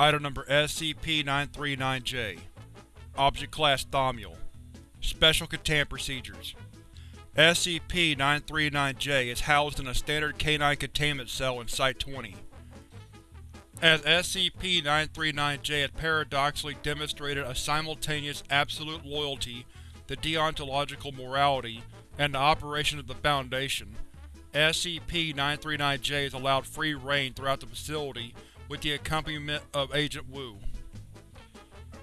Item number SCP-939-J Object Class Thaumiel. Special Containment Procedures. SCP-939-J is housed in a standard K-9 containment cell in Site-20. As SCP-939-J has paradoxically demonstrated a simultaneous absolute loyalty to deontological morality and the operation of the Foundation, SCP-939-J is allowed free reign throughout the facility with the accompaniment of Agent Wu.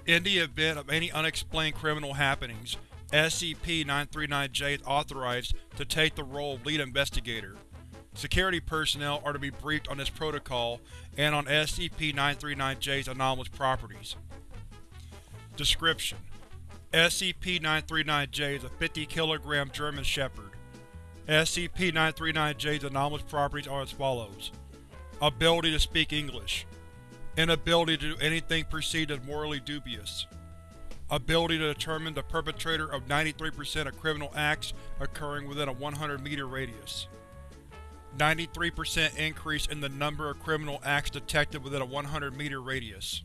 In the event of any unexplained criminal happenings, SCP-939-J is authorized to take the role of lead investigator. Security personnel are to be briefed on this protocol and on SCP-939-J's anomalous properties. Description: SCP-939-J is a 50 kg German Shepherd. SCP-939-J's anomalous properties are as follows. Ability to speak English. Inability to do anything perceived as morally dubious. Ability to determine the perpetrator of 93% of criminal acts occurring within a 100 meter radius. 93% increase in the number of criminal acts detected within a 100 meter radius.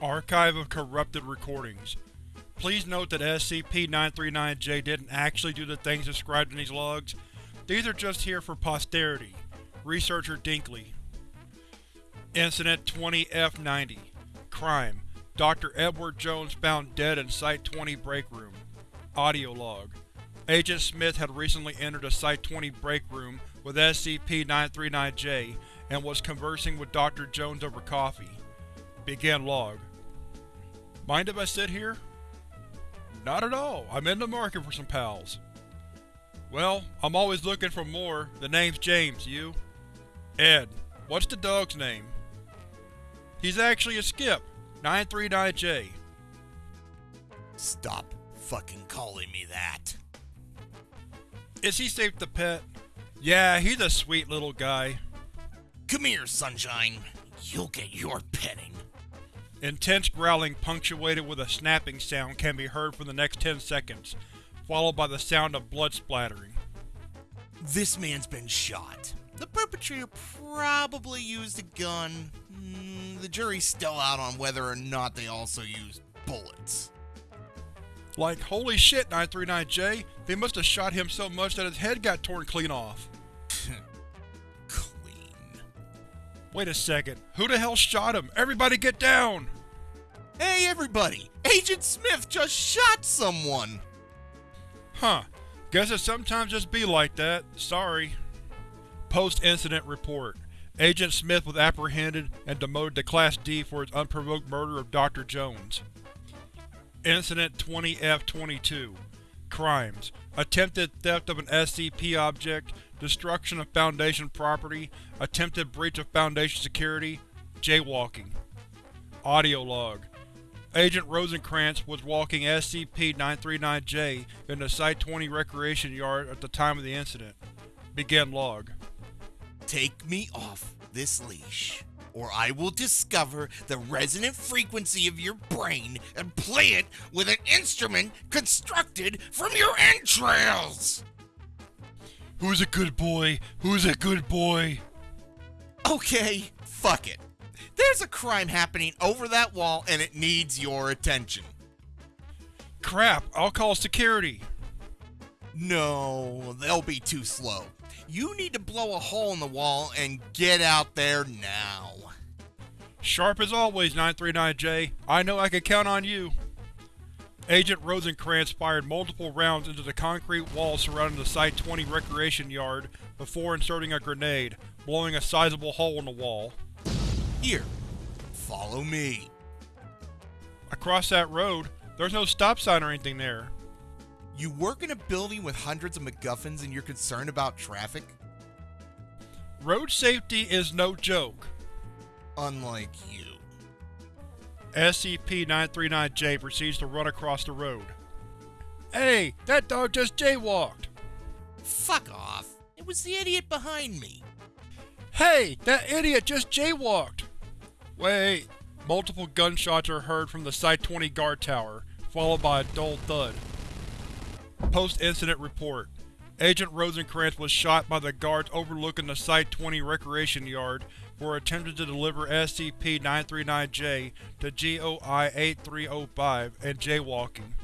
Archive of corrupted recordings. Please note that SCP-939-J didn't actually do the things described in these logs. These are just here for posterity. Researcher Dinkley Incident 20-F-90 Crime Dr. Edward Jones found dead in Site-20 break room. Audio log Agent Smith had recently entered the Site-20 break room with SCP-939-J and was conversing with Dr. Jones over coffee. Begin log. Mind if I sit here? Not at all. I'm in the market for some pals. Well, I'm always looking for more. The name's James, you? Ed. What's the dog's name? He's actually a skip. 939J. Stop fucking calling me that. Is he safe to pet? Yeah, he's a sweet little guy. Come here, Sunshine. You'll get your petting. Intense growling punctuated with a snapping sound can be heard for the next 10 seconds, followed by the sound of blood splattering. This man's been shot. The perpetrator probably used a gun. Mm, the jury's still out on whether or not they also used bullets. Like, holy shit, 939J, they must have shot him so much that his head got torn clean off. Clean. Wait a second, who the hell shot him? Everybody get down! Hey everybody! Agent Smith just shot someone! Huh. Guess it sometimes just be like that. Sorry. Post-incident report. Agent Smith was apprehended and demoted to Class D for his unprovoked murder of Dr. Jones. Incident 20-F-22 Crimes: Attempted theft of an SCP object, destruction of Foundation property, attempted breach of Foundation security, jaywalking. Audio log Agent Rosenkrantz was walking SCP-939-J in the Site-20 Recreation Yard at the time of the incident. Begin log. Take me off this leash, or I will discover the resonant frequency of your brain and play it with an instrument constructed from your entrails! Who's a good boy? Who's a good boy? Okay, fuck it. There's a crime happening over that wall and it needs your attention. Crap, I'll call security. No, they'll be too slow. You need to blow a hole in the wall and get out there now. Sharp as always, 939J. I know I can count on you. Agent Rosenkrantz fired multiple rounds into the concrete wall surrounding the Site-20 recreation yard before inserting a grenade, blowing a sizable hole in the wall. Here, follow me. Across that road, there's no stop sign or anything there. You work in a building with hundreds of MacGuffins and you're concerned about traffic? Road safety is no joke. Unlike you. SCP-939-J proceeds to run across the road. Hey, that dog just jaywalked! Fuck off. It was the idiot behind me. Hey, that idiot just jaywalked! Wait. Multiple gunshots are heard from the Site-20 guard tower, followed by a dull thud. Post-incident report. Agent Rosencrantz was shot by the guards overlooking the Site-20 Recreation Yard for attempting to deliver SCP-939-J to GOI-8305 and jaywalking.